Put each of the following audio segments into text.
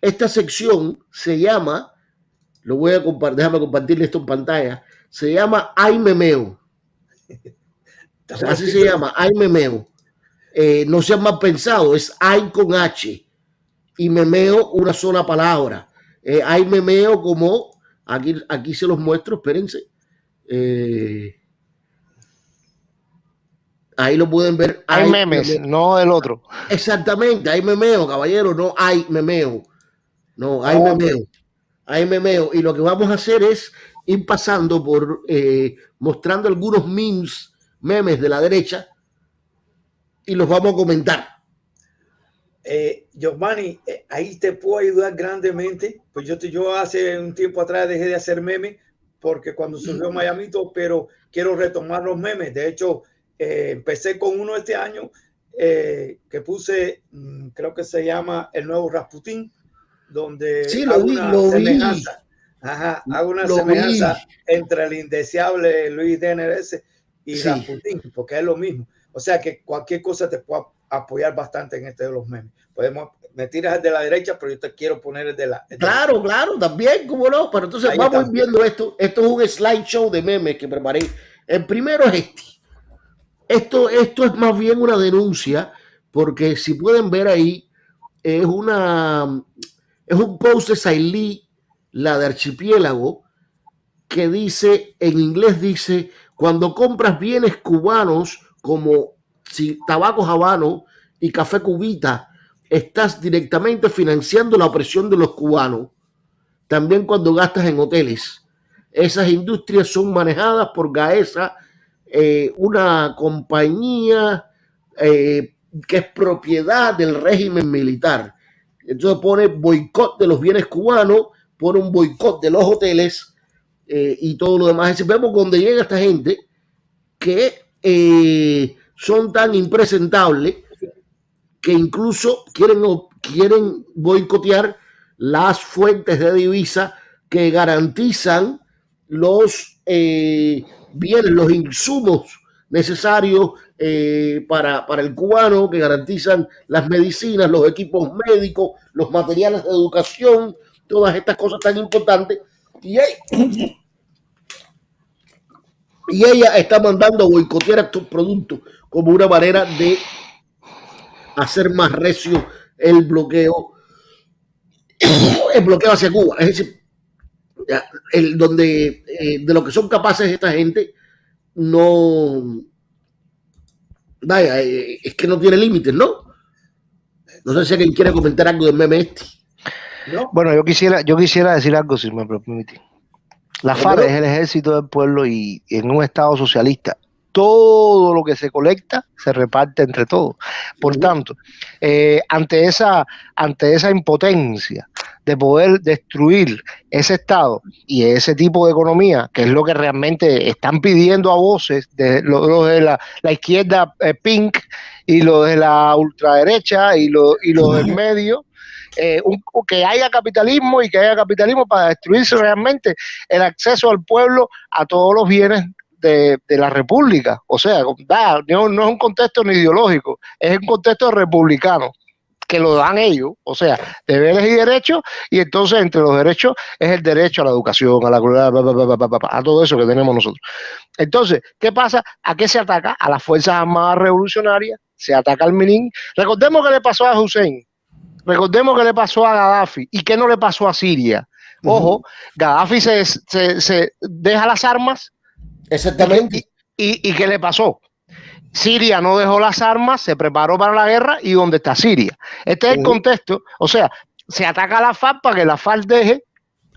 esta sección se llama, lo voy a compartir, déjame compartirle esto en pantalla, se llama Ay Memeo. así se llama, Ay Memeo. Eh, no se mal pensado, es Ay con H y Memeo una sola palabra. Eh, hay memeo como, aquí, aquí se los muestro, espérense. Eh, ahí lo pueden ver. Hay, memes, no el otro. Exactamente, hay memeo, caballero, no hay memeo. No, hay memeo. Hay memeo. Y lo que vamos a hacer es ir pasando por eh, mostrando algunos memes, memes de la derecha y los vamos a comentar. Eh, Giovanni, eh, ahí te puedo ayudar grandemente. Pues yo, yo hace un tiempo atrás dejé de hacer memes porque cuando surgió Miami, pero quiero retomar los memes. De hecho, eh, empecé con uno este año eh, que puse, mm, creo que se llama El Nuevo Rasputín, donde sí, lo vi, una lo semejanza, Ajá, hago una semejanza entre el indeseable Luis DNRS y Rasputín, porque es lo mismo. O sea que cualquier cosa te puede apoyar bastante en este de los memes. Podemos, me tiras de la derecha, pero yo te quiero poner el de la. claro, claro, también, cómo no. Pero entonces vamos viendo esto. Esto es un slideshow de memes que preparé. El primero es este. Esto, esto es más bien una denuncia, porque si pueden ver ahí, es una es un post de Sailí, la de Archipiélago, que dice, en inglés dice, cuando compras bienes cubanos como tabaco habano y café cubita, estás directamente financiando la opresión de los cubanos. También cuando gastas en hoteles. Esas industrias son manejadas por Gaesa eh, una compañía eh, que es propiedad del régimen militar. Entonces pone boicot de los bienes cubanos, pone un boicot de los hoteles eh, y todo lo demás. vemos donde llega esta gente que son tan impresentables que incluso quieren, quieren boicotear las fuentes de divisa que garantizan los bienes, los insumos necesarios eh, para, el cubano, que garantizan las medicinas, los equipos médicos, los materiales de educación, todas estas cosas tan importantes. Y, y ella está mandando a boicotear estos productos como una manera de hacer más recio el bloqueo, el bloqueo hacia Cuba. Es decir, el, donde eh, de lo que son capaces esta gente no vaya, eh, es que no tiene límites, ¿no? No sé si alguien quiere comentar algo del meme este. Bueno, yo quisiera, yo quisiera decir algo, si me permite. La FARC es el ejército del pueblo y en un estado socialista todo lo que se colecta se reparte entre todos. Por tanto, eh, ante, esa, ante esa impotencia de poder destruir ese Estado y ese tipo de economía, que es lo que realmente están pidiendo a voces de los de la, izquierda eh, pink y lo de la ultraderecha y lo, y lo del medio, eh, que haya capitalismo y que haya capitalismo para destruirse realmente el acceso al pueblo a todos los bienes de, la República. O sea, no, no, es un contexto ni ideológico, es un contexto republicano que lo dan ellos, o sea, deberes y derechos, y entonces entre los derechos es el derecho a la educación, a la a todo eso que tenemos nosotros. Entonces, ¿qué pasa? ¿A qué se ataca? A las Fuerzas Armadas Revolucionarias, se ataca al Minin. Recordemos que le pasó a Hussein, recordemos que le pasó a Gaddafi y qué no le pasó a Siria. Ojo, Gaddafi se, se deja las armas Exactamente. ¿Y, qué le pasó? Siria no dejó las armas, se preparó para la guerra y ¿dónde está Siria? Este es el contexto. O sea, se ataca a la FARC para que la FARC deje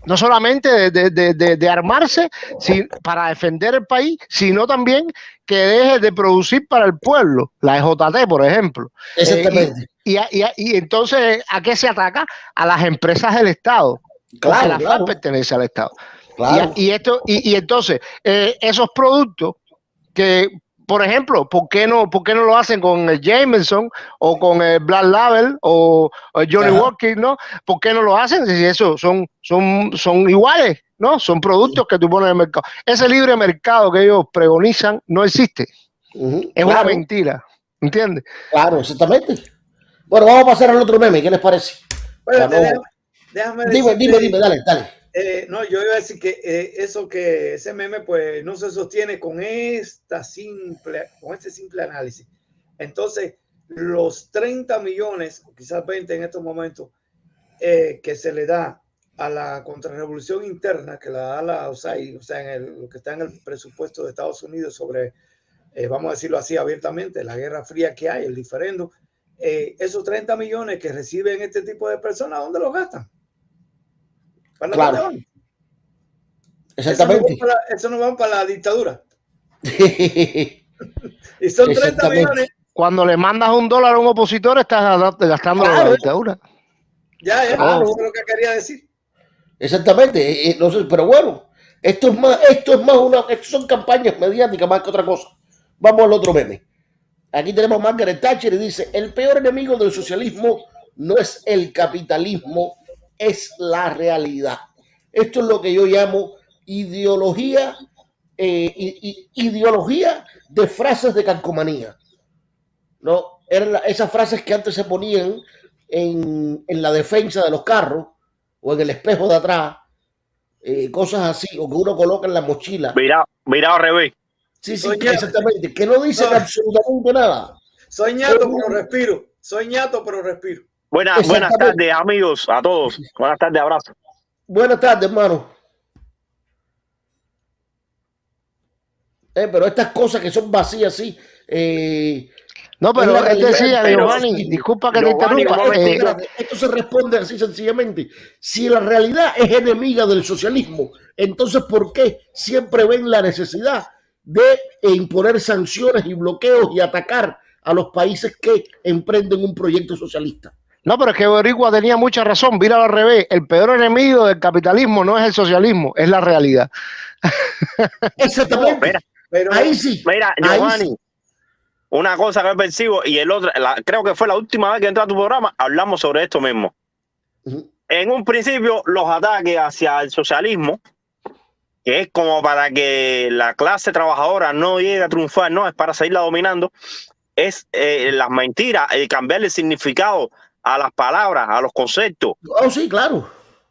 no solamente de, armarse para defender el país, sino también que deje de producir para el pueblo, la EJT, por ejemplo. Exactamente. Eh, y, entonces, ¿a qué se ataca? A las empresas del Estado. Claro, la FARC pertenece al Estado. Y, esto, y, entonces, eh, esos productos que, por ejemplo, ¿por qué, no, ¿por qué no lo hacen con el Jameson o con el Black Label o, Johnny Walker, ¿no? ¿Por qué no lo hacen? Si eso son, son, son iguales, ¿no? Son productos que tú pones en el mercado. Ese libre mercado que ellos pregonizan no existe. Es una mentira. ¿Entiendes? Claro, exactamente. Bueno, vamos a pasar al otro meme. ¿Qué les parece? déjame Dime, dime, dime, dale, dale. Eh, no, yo iba a decir que eh, eso que ese meme pues no se sostiene con esta simple, con este simple análisis. Entonces, los 30 millones, quizás 20 en estos momentos, eh, que se le da a la contrarrevolución interna, que la da la USAID, o sea, en lo que está en el presupuesto de Estados Unidos sobre, vamos a decirlo así abiertamente, la guerra fría que hay, el diferendo, esos 30 millones que reciben este tipo de personas, ¿dónde los gastan? Claro. Exactamente. Eso no, va para la dictadura. y son 30 millones. Cuando le mandas un dólar a un opositor, estás gastando la dictadura. Ya, ya, eso es lo que quería decir. Exactamente. Eh, eh, no sé, pero bueno, esto es más, esto es más una, esto son campañas mediáticas más que otra cosa. Vamos al otro meme. Aquí tenemos a Margaret Thatcher y dice, el peor enemigo del socialismo no es el capitalismo, es la realidad. Esto es lo que yo llamo ideología, eh, ideología de frases de calcomanía. ¿no? Eran esas frases que antes se ponían en, la defensa de los carros o en el espejo de atrás, eh, cosas así, o que uno coloca en la mochila. Mira, mira al revés. Sí, sí, exactamente, que no dicen absolutamente nada. Soy ñato, pero respiro. Soy ñato, pero respiro. Buenas, buenas tardes, amigos, a todos. Buenas tardes, abrazo. Buenas tardes, hermano. Eh, pero estas cosas que son vacías, sí. Eh, no, pero él decía, Giovanni, disculpa que te interrumpa. Eh, esto se responde así sencillamente. Si la realidad es enemiga del socialismo, entonces ¿por qué siempre ven la necesidad de imponer sanciones y bloqueos y atacar a los países que emprenden un proyecto socialista? No, pero es que Boricua tenía mucha razón. Mira al revés. El peor enemigo del capitalismo no es el socialismo, es la realidad. Exactamente. pero, ahí sí. Mira, Giovanni, una cosa que percibo y el otro, creo que fue la última vez que entré a tu programa, hablamos sobre esto mismo. En un principio, los ataques hacia el socialismo, que es como para que la clase trabajadora no llegue a triunfar, no, es para seguirla dominando, es eh, las mentiras, el cambiarle el significado a las palabras, a los conceptos. Oh, sí, claro.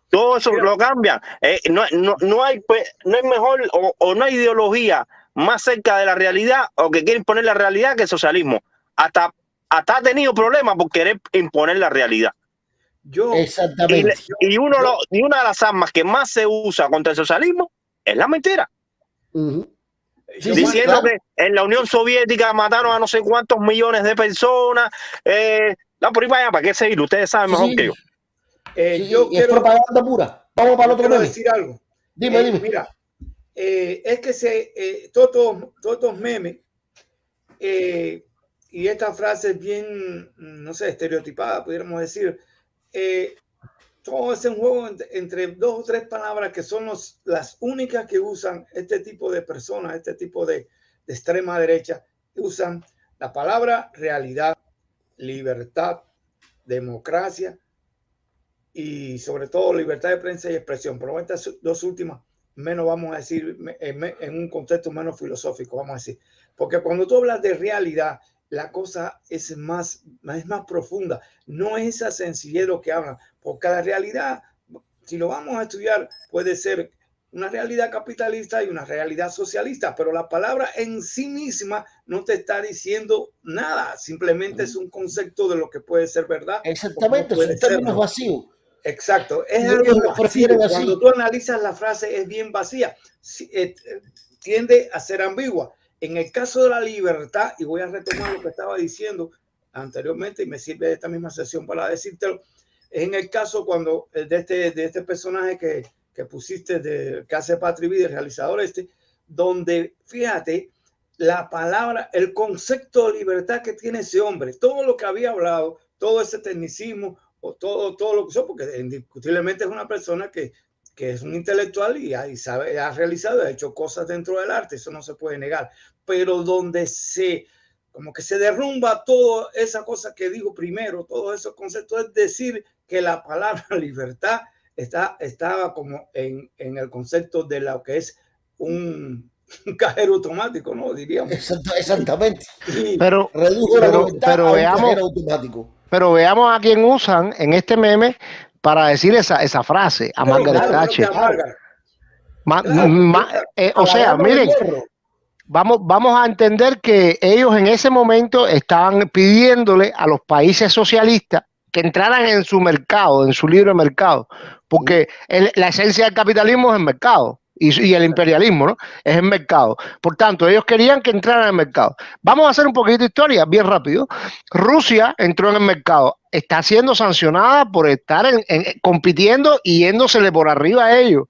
Todo eso lo cambia. Eh, no, no, no, hay, pues, no hay mejor o, no hay ideología más cerca de la realidad o que quiere imponer la realidad que el socialismo. Hasta, hasta ha tenido problemas por querer imponer la realidad. Yo, Exactamente. Y, uno y una de las armas que más se usa contra el socialismo es la mentira. Diciendo que en la Unión Soviética mataron a no sé cuántos millones de personas, eh, no, por ahí vaya, ¿para qué seguir? Ustedes saben mejor que yo. Eh, yo quiero, es propaganda pura. Vamos para el otro quiero decir algo. Dime, eh, dime. Mira, eh, es que se, todos, todos estos memes y esta frase es bien, no sé, estereotipada, pudiéramos decir, todo es un juego entre, dos o tres palabras que son las únicas que usan este tipo de personas, este tipo de, de extrema derecha, usan la palabra realidad libertad, democracia y sobre todo libertad de prensa y expresión. Pero estas dos últimas, menos vamos a decir, en un contexto menos filosófico, vamos a decir. Porque cuando tú hablas de realidad, la cosa es más, es más profunda. No es esa sencillez lo que hablan, porque la realidad, si lo vamos a estudiar, puede ser una realidad capitalista y una realidad socialista, pero la palabra en sí misma no te está diciendo nada, simplemente es un concepto de lo que puede ser verdad. Exactamente, es un término vacío. Exacto, es algo vacío. Cuando tú analizas la frase es bien vacía, eh, tiende a ser ambigua. En el caso de la libertad, y voy a retomar lo que estaba diciendo anteriormente y me sirve de esta misma sesión para decírtelo, es en el caso cuando eh, de este, de este personaje que que pusiste de que hace Patrick el realizador este, donde fíjate la palabra, el concepto de libertad que tiene ese hombre, todo lo que había hablado, todo ese tecnicismo o todo, todo lo que son, porque indiscutiblemente es una persona que, que es un intelectual y, y sabe, ha realizado, ha hecho cosas dentro del arte, eso no se puede negar, pero donde se, como que se derrumba toda esa cosa que digo primero, todos esos conceptos, es decir, que la palabra libertad está, estaba como en, en el concepto de lo que es un, cajero automático, ¿no? Diríamos. exactamente. pero, pero, pero veamos, automático. pero veamos a quién usan en este meme para decir esa, esa frase a Margaret Thatcher. Eh, o sea, miren, vamos, vamos a entender que ellos en ese momento estaban pidiéndole a los países socialistas que entraran en su mercado, en su libre mercado, porque la esencia del capitalismo es el mercado y, el imperialismo, ¿no? Es el mercado. Por tanto, ellos querían que entraran en el mercado. Vamos a hacer un poquito de historia, bien rápido. Rusia entró en el mercado, está siendo sancionada por estar compitiendo y yéndosele por arriba a ellos.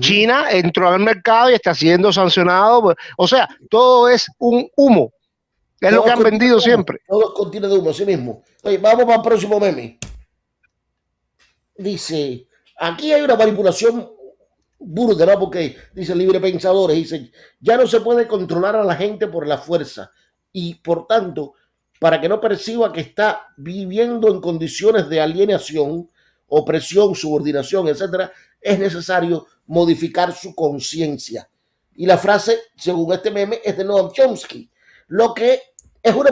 China entró en el mercado y está siendo sancionado. o sea, todo es un humo. Es lo que han vendido siempre. Todo contiene de humo, así mismo. vamos para el próximo meme. Dice, aquí hay una manipulación burda. Porque dice libre pensadores, dice, ya no se puede controlar a la gente por la fuerza y por tanto, para que no perciba que está viviendo en condiciones de alienación, opresión, subordinación, etcétera, es necesario modificar su conciencia. Y la frase, según este meme, es de Noam Chomsky, lo que es una,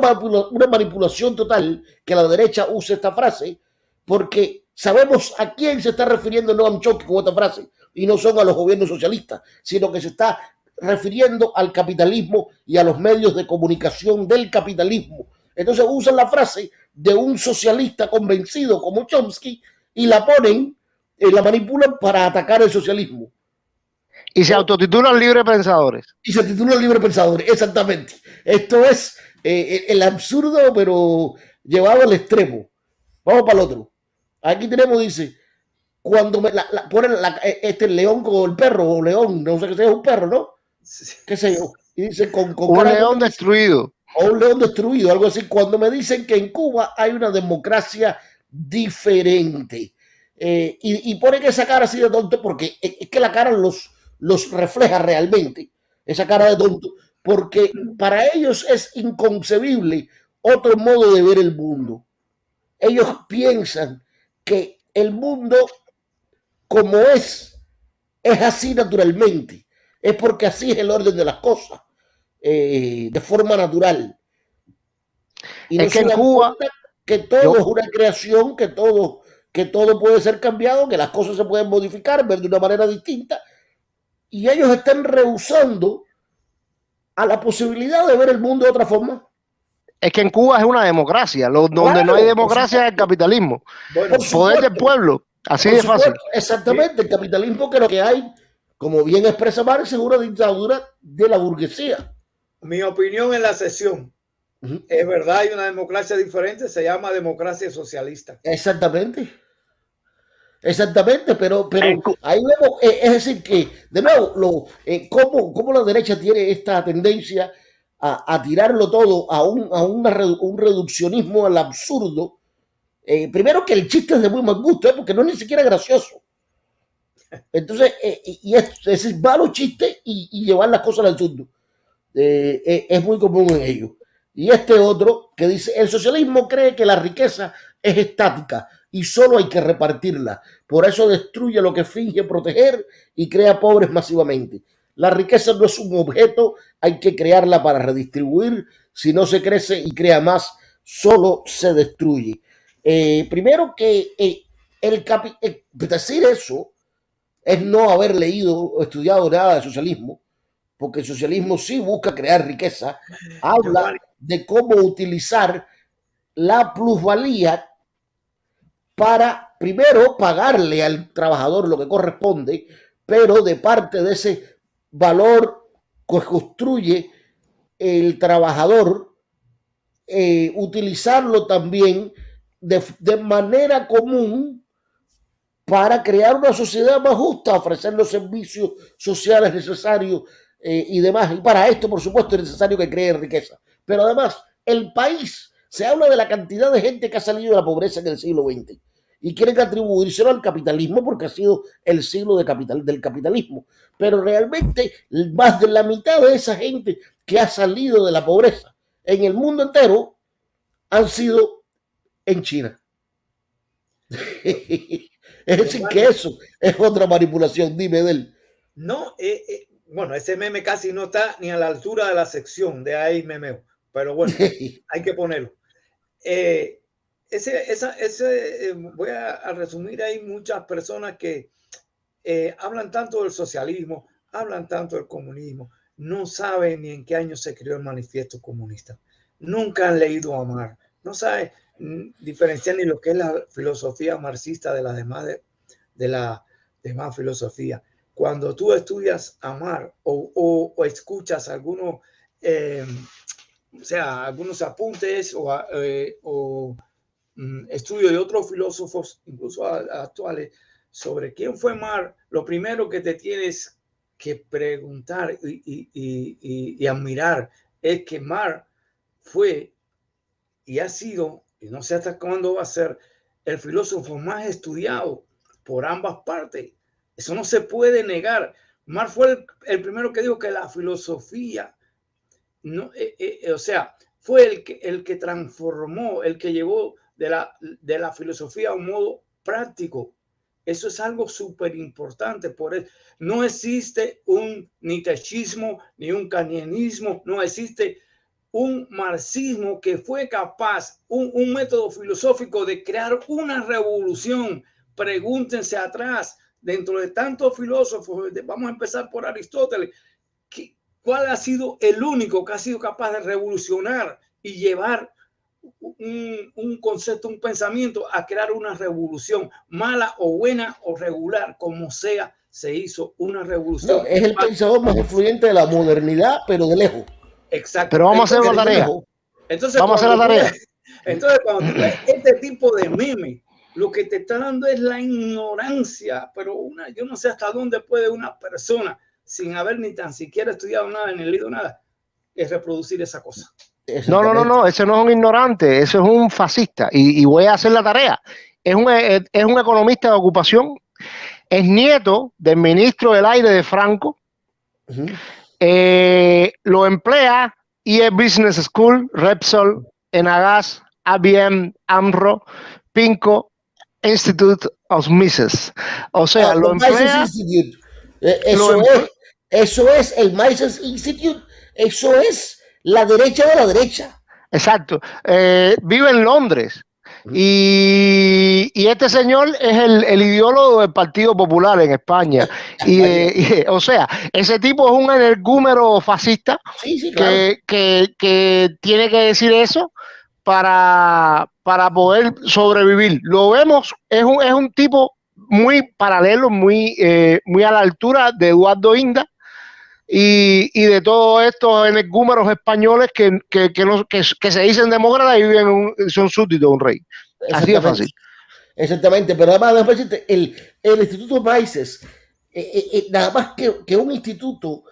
una manipulación total que la derecha use esta frase, porque sabemos a quién se está refiriendo Noam Chomsky con esta frase y no son a los gobiernos socialistas, sino que se está refiriendo al capitalismo y a los medios de comunicación del capitalismo. Entonces usan la frase de un socialista convencido como Chomsky y la ponen, y la manipulan para atacar el socialismo. Y se autotitulan libre pensadores. Y se titulan libre pensadores, exactamente. Esto es eh, el absurdo, pero llevado al extremo. Vamos para el otro. Aquí tenemos, dice, cuando me la, ponen e, este león con el perro, o león, no sé qué sea, un perro, ¿no? ¿Qué sé yo? Y dice con, un león destruido. O un león destruido, algo así. Cuando me dicen que en Cuba hay una democracia diferente. Eh, y, y pone que esa cara así de tonto, porque es, que la cara los, los refleja realmente, esa cara de tonto, porque para ellos es inconcebible otro modo de ver el mundo. Ellos piensan que el mundo como es, es así naturalmente. Es porque así es el orden de las cosas, eh, de forma natural. Y es que en Cuba que todo es una creación, que todo, que todo puede ser cambiado, que las cosas se pueden modificar, ver de una manera distinta. Y ellos están rehusando a la posibilidad de ver el mundo de otra forma. Es que en Cuba es una democracia, donde no hay democracia es el capitalismo. poder del pueblo. Así de fácil. Exactamente, el capitalismo que lo que hay, como bien expresa Marx, es una dictadura de la burguesía. Mi opinión en la sesión. Es verdad, hay una democracia diferente, se llama democracia socialista. Exactamente. Exactamente, pero, pero ahí vemos, eh, es decir, que de nuevo, lo, eh, cómo, la derecha tiene esta tendencia a, tirarlo todo a, un, a un reduccionismo al absurdo, eh, primero que el chiste es de muy mal gusto, ¿eh? porque no es ni siquiera gracioso. Entonces, eh, y es, es malo chiste y, llevar las cosas al absurdo. es muy común en ellos. Y este otro que dice, el socialismo cree que la riqueza es estática y solo hay que repartirla. Por eso destruye lo que finge proteger y crea pobres masivamente. La riqueza no es un objeto, hay que crearla para redistribuir. Si no se crece y crea más, solo se destruye. Eh, primero que eh, el eh, decir eso es no haber leído o estudiado nada de socialismo, porque el socialismo sí busca crear riqueza, habla de cómo utilizar la plusvalía para primero pagarle al trabajador lo que corresponde, pero de parte de ese valor que construye el trabajador, utilizarlo también de, manera común para crear una sociedad más justa, ofrecer los servicios sociales necesarios eh, y demás. Y para esto, por supuesto, es necesario que cree riqueza. Pero además, el país, se habla de la cantidad de gente que ha salido de la pobreza en el siglo XX y quieren atribuírselo al capitalismo porque ha sido el siglo de capital, del capitalismo. Pero realmente más de la mitad de esa gente que ha salido de la pobreza en el mundo entero han sido en China. es decir, que eso es otra manipulación. Dime de él. No, eh, eh, bueno, ese meme casi no está ni a la altura de la sección de ahí memeo, pero bueno, hay que ponerlo. Eh, ese, esa, ese, eh, voy a, resumir hay muchas personas que eh, hablan tanto del socialismo, hablan tanto del comunismo, no saben ni en qué año se creó el manifiesto comunista, nunca han leído a Marx, no saben mm, diferenciar ni lo que es la filosofía marxista de la demás, de, la demás filosofía. Cuando tú estudias amar o, o, escuchas algunos, eh, o sea, algunos apuntes o, eh, o estudios de otros filósofos, incluso actuales, sobre quién fue Mar, lo primero que te tienes que preguntar y, admirar es que Mar fue y ha sido, y no sé hasta cuándo va a ser, el filósofo más estudiado por ambas partes. Eso no se puede negar. Mar fue el, primero que dijo que la filosofía, no, eh, eh, eh, o sea, fue el que, el que transformó, el que llevó de la, de la filosofía a un modo práctico eso es algo súper importante. Por eso no existe un nitechismo ni un canienismo, no existe un marxismo que fue capaz, un, un método filosófico de crear una revolución. Pregúntense atrás, dentro de tantos filósofos, vamos a empezar por Aristóteles, ¿cuál ha sido el único que ha sido capaz de revolucionar y llevar un, concepto, un pensamiento a crear una revolución, mala o buena o regular, como sea, se hizo una revolución. es el pensador más influyente de la modernidad, pero de lejos. Exacto. Pero vamos a hacer la tarea. Entonces, vamos a hacer la tarea. entonces, cuando tú ves este tipo de meme, lo que te está dando es la ignorancia, pero una, yo no sé hasta dónde puede una persona, sin haber ni tan siquiera estudiado nada, ni leído nada, es reproducir esa cosa. No, no, no, no, ese no es un ignorante, ese es un fascista. Y, voy a hacer la tarea. Es un, es, un economista de ocupación, es nieto del ministro del aire de Franco, eh, lo emplea IE Business School, Repsol, Enagas, ABM, AMRO, Pinco, Institute of Mises. O sea, ah, lo emplea. Eh, eso, es, eso es el Mises Institute, eso es la derecha de la derecha. Exacto. Eh, vive en Londres. Y, este señor es el, ideólogo del Partido Popular en España. Y, o sea, ese tipo es un energúmero fascista que, que, tiene que decir eso para, para poder sobrevivir. Lo vemos, es un, es un tipo muy paralelo, muy, eh, muy a la altura de Eduardo Inda, y, y de todos estos energúmeros españoles que, que, que, no, que, se dicen demócratas y viven son súbditos de un rey. Así de fácil. Exactamente, pero además, el, el Instituto Mises, eh, eh, eh, nada más que, que un instituto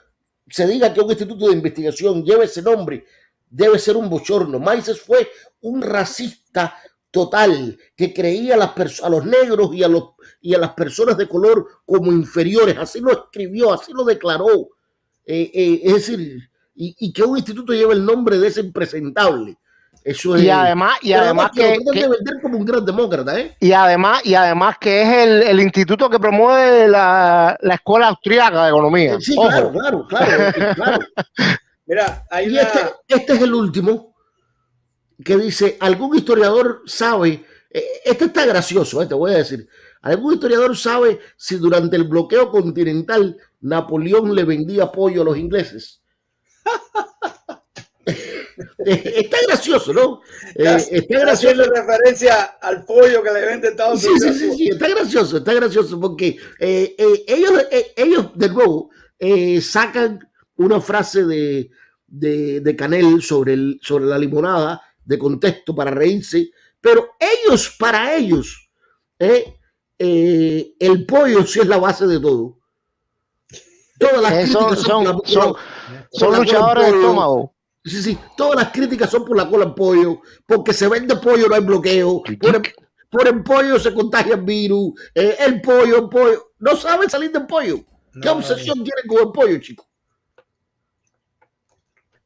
se diga que un instituto de investigación lleve ese nombre, debe ser un bochorno. Mises fue un racista total que creía a, las a los negros y a, los, y a las personas de color como inferiores. Así lo escribió, así lo declaró. Eh, eh, es decir, y, que un instituto lleve el nombre de ese impresentable. Eso es, y además, y además que, como un gran demócrata, ¿eh? Y además, y además que es el, el instituto que promueve la, la, escuela austríaca de economía. Sí, claro, claro, claro, Mira, y este, este, es el último que dice, algún historiador sabe, este está gracioso, te voy a decir, algún historiador sabe si durante el bloqueo continental Napoleón le vendía pollo a los ingleses. está gracioso, ¿no? Eh, está gracioso. referencia al pollo que le vende Estados Unidos. Sí, sí, sí, está gracioso, está gracioso porque eh, eh, ellos, ellos, de nuevo, sacan una frase de, de, Canel sobre, el, sobre la limonada de contexto para reírse, pero ellos, para ellos, el pollo sí es la base de todo. Todas las críticas son, son, luchadores de estómago. Sí, sí, todas las críticas son por la cola en pollo, porque se vende pollo, no hay bloqueo. Por el, pollo se contagia el virus. Eh, el pollo, el pollo. No saben salir del pollo. ¿Qué obsesión tienen con el pollo, chicos?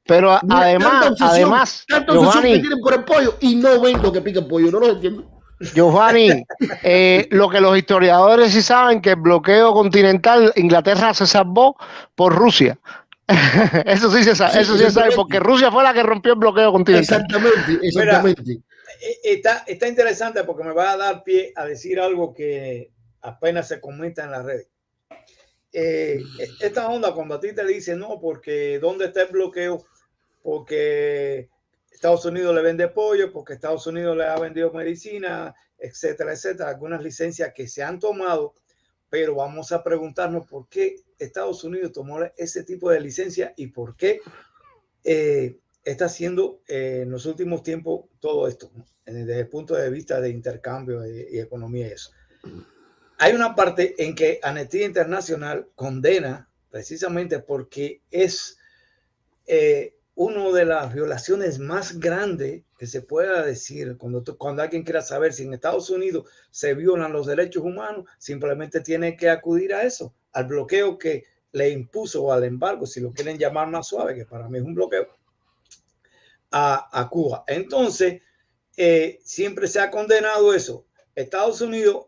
Pero además, además, tanta obsesión que tienen por el pollo y no ven lo que pica el pollo, no lo entiendo. Giovanni, eh, lo que los historiadores sí saben que el bloqueo continental, Inglaterra se salvó por Rusia. eso sí se sabe, eso sí se sabe, porque Rusia fue la que rompió el bloqueo continental. Exactamente, exactamente. eh, está, está interesante porque me va a dar pie a decir algo que apenas se comenta en la red. Eh, esta onda, cuando a ti te dicen, no, porque ¿dónde está el bloqueo? Porque Estados Unidos le vende pollo, porque Estados Unidos le ha vendido medicina, etcétera, etcétera, algunas licencias que se han tomado, pero vamos a preguntarnos por qué Estados Unidos tomó ese tipo de licencia y por qué eh, está haciendo eh, en los últimos tiempos todo esto, desde el punto de vista de intercambio y, economía eso. Hay una parte en que Amnistía Internacional condena precisamente porque es eh, una de las violaciones más grandes que se pueda decir cuando, cuando alguien quiera saber si en Estados Unidos se violan los derechos humanos, simplemente tiene que acudir a eso, al bloqueo que le impuso o al embargo, si lo quieren llamar más suave, que para mí es un bloqueo, a, Cuba. Entonces, eh, siempre se ha condenado eso. Estados Unidos,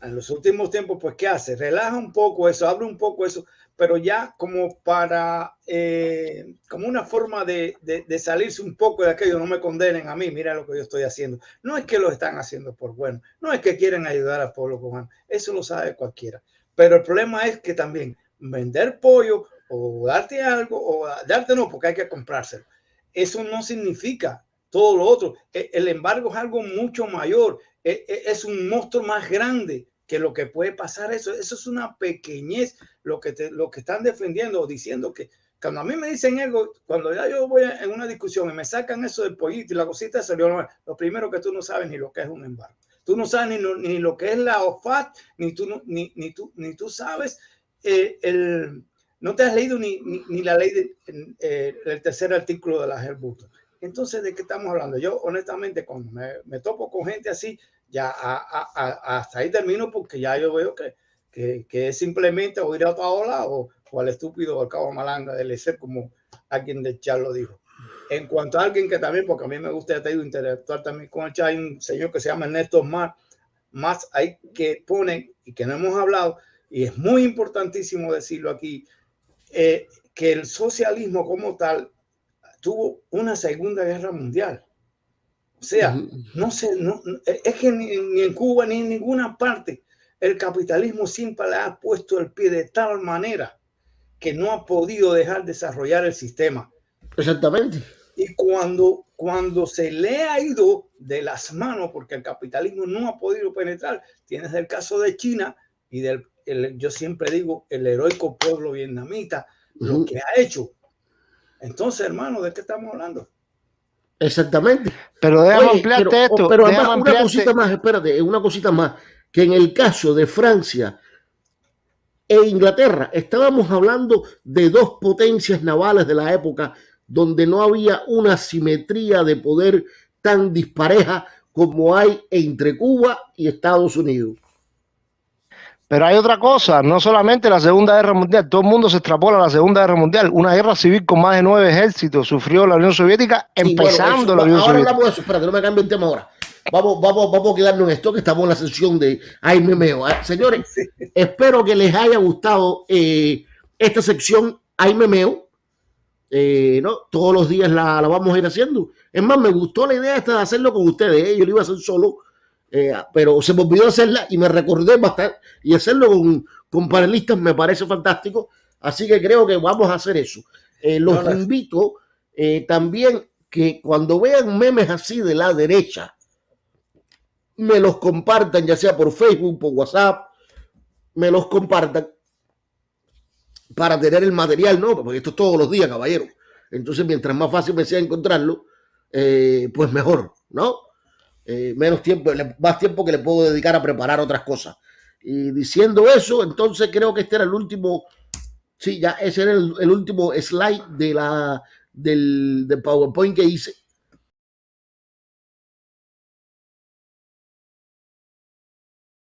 en los últimos tiempos, pues, ¿qué hace? Relaja un poco eso, abre un poco eso, pero ya como para, eh, como una forma de, de, salirse un poco de aquello, no me condenen a mí, mira lo que yo estoy haciendo. No es que lo están haciendo por bueno, no es que quieren ayudar al pueblo cubano, eso lo sabe cualquiera. Pero el problema es que también vender pollo o darte algo, o darte no, porque hay que comprárselo eso no significa todo lo otro. E, el embargo es algo mucho mayor, e, e, es un monstruo más grande que lo que puede pasar eso. Eso es una pequeñez lo que, te, lo que están defendiendo o diciendo que cuando a mí me dicen algo, cuando ya yo voy en una discusión y me sacan eso del pollito y la cosita, salió lo primero que tú no sabes ni lo que es un embargo. Tú no sabes ni lo, ni lo que es la OFAT, ni tú, ni, ni, tú, ni tú sabes eh, el, no te has leído ni, ni, la ley del eh, tercer artículo de la Herbuto. Entonces, ¿de qué estamos hablando? Yo, honestamente, cuando me, topo con gente así, ya hasta ahí termino porque ya yo veo que, que, es simplemente o ir a otra ola o, o al estúpido o al cabo malanga del ser como alguien de chat lo dijo. En cuanto a alguien que también, porque a mí me gusta te interactuar también con el chat, hay un señor que se llama Ernesto Más, más hay que pone y que no hemos hablado, y es muy importantísimo decirlo aquí, eh, que el socialismo como tal tuvo una segunda guerra mundial. O sea, no sé, no, es que ni, en Cuba ni en ninguna parte el capitalismo siempre le ha puesto el pie de tal manera que no ha podido dejar desarrollar el sistema. Exactamente. Y cuando, cuando se le ha ido de las manos, porque el capitalismo no ha podido penetrar, tienes el caso de China y del yo siempre digo, el heroico pueblo vietnamita, lo que ha hecho. Entonces, hermano, ¿de qué estamos hablando? Exactamente. Pero déjame ampliarte esto. Pero además, una cosita más, espérate, una cosita más, que en el caso de Francia e Inglaterra, estábamos hablando de dos potencias navales de la época donde no había una simetría de poder tan dispareja como hay entre Cuba y Estados Unidos. Pero hay otra cosa, no solamente la Segunda Guerra Mundial, todo el mundo se extrapola a la Segunda Guerra Mundial. Una guerra civil con más de nueve ejércitos sufrió la Unión Soviética, empezando la Unión ahora Soviética. Hablamos de eso, espérate, no me cambio el tema ahora. Vamos, vamos, vamos a quedarnos en esto que estamos en la sesión de Ay Memeo. ¿eh? Señores, espero que les haya gustado eh, esta sección Ay Memeo. Eh, ¿no? Todos los días la, la, vamos a ir haciendo. Es más, me gustó la idea esta de hacerlo con ustedes. Yo lo iba a hacer solo eh, pero se me olvidó hacerla y me recordé bastante. Y hacerlo con, con panelistas me parece fantástico. Así que creo que vamos a hacer eso. Eh, los invito eh, también que cuando vean memes así de la derecha, me los compartan, ya sea por Facebook, por WhatsApp, me los compartan para tener el material, ¿no? Porque esto es todos los días, caballero. Entonces, mientras más fácil me sea encontrarlo, pues mejor, ¿no? Eh, menos tiempo, más tiempo que le puedo dedicar a preparar otras cosas. Y diciendo eso, entonces creo que este era el último, sí, ya ese era el, último slide de la, del, del PowerPoint que hice.